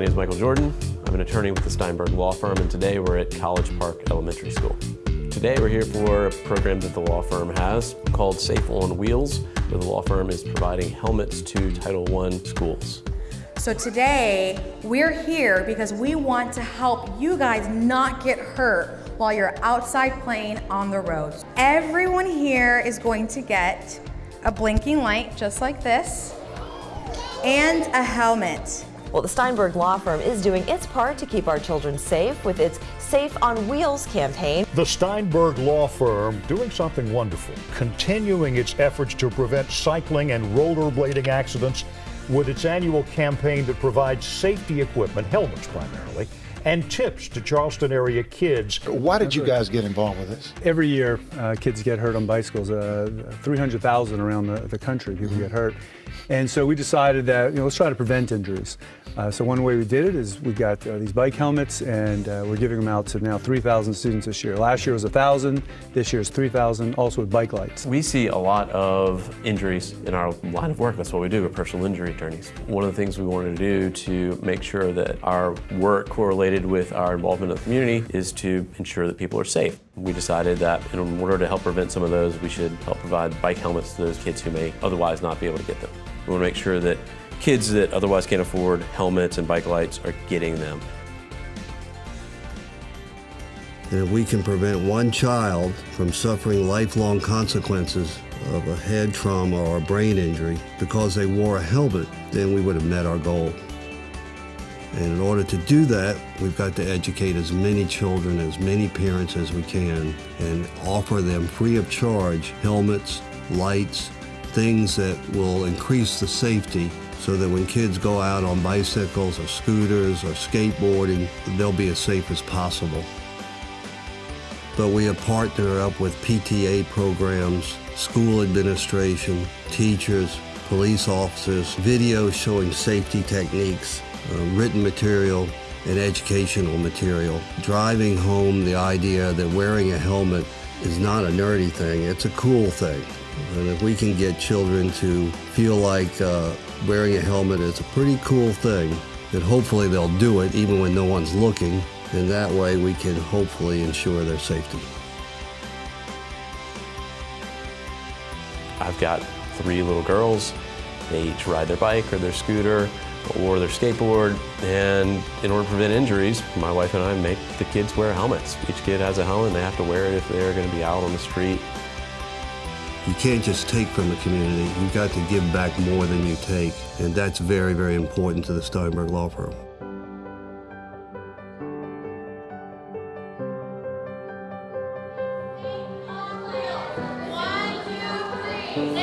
is Michael Jordan. I'm an attorney with the Steinberg Law Firm, and today we're at College Park Elementary School. Today we're here for a program that the law firm has called Safe on Wheels, where the law firm is providing helmets to Title I schools. So today, we're here because we want to help you guys not get hurt while you're outside playing on the roads. Everyone here is going to get a blinking light just like this and a helmet. Well, the Steinberg Law Firm is doing its part to keep our children safe with its Safe on Wheels campaign. The Steinberg Law Firm doing something wonderful, continuing its efforts to prevent cycling and rollerblading accidents with its annual campaign that provides safety equipment, helmets primarily, and tips to Charleston area kids. Why did you guys get involved with this? Every year, uh, kids get hurt on bicycles. Uh, 300,000 around the, the country, people get hurt. And so we decided that, you know, let's try to prevent injuries. Uh, so one way we did it is we got uh, these bike helmets and uh, we're giving them out to now 3,000 students this year. Last year was 1,000, this year is 3,000, also with bike lights. We see a lot of injuries in our line of work. That's what we do, we're personal injury attorneys. One of the things we wanted to do to make sure that our work correlated with our involvement in the community is to ensure that people are safe. We decided that in order to help prevent some of those, we should help provide bike helmets to those kids who may otherwise not be able to get them. We want to make sure that kids that otherwise can't afford helmets and bike lights are getting them. And if we can prevent one child from suffering lifelong consequences of a head trauma or a brain injury because they wore a helmet, then we would have met our goal. And in order to do that, we've got to educate as many children, as many parents as we can, and offer them free of charge helmets, lights, things that will increase the safety so that when kids go out on bicycles or scooters or skateboarding, they'll be as safe as possible. But we have partnered up with PTA programs, school administration, teachers, police officers, videos showing safety techniques, uh, written material, and educational material, driving home the idea that wearing a helmet is not a nerdy thing, it's a cool thing. And if we can get children to feel like uh, wearing a helmet is a pretty cool thing, then hopefully they'll do it even when no one's looking. And that way we can hopefully ensure their safety. I've got three little girls. They each ride their bike or their scooter or their skateboard. And in order to prevent injuries, my wife and I make the kids wear helmets. Each kid has a helmet and they have to wear it if they're gonna be out on the street. You can't just take from the community. You've got to give back more than you take. And that's very, very important to the Steinberg Law Firm. One, two, three.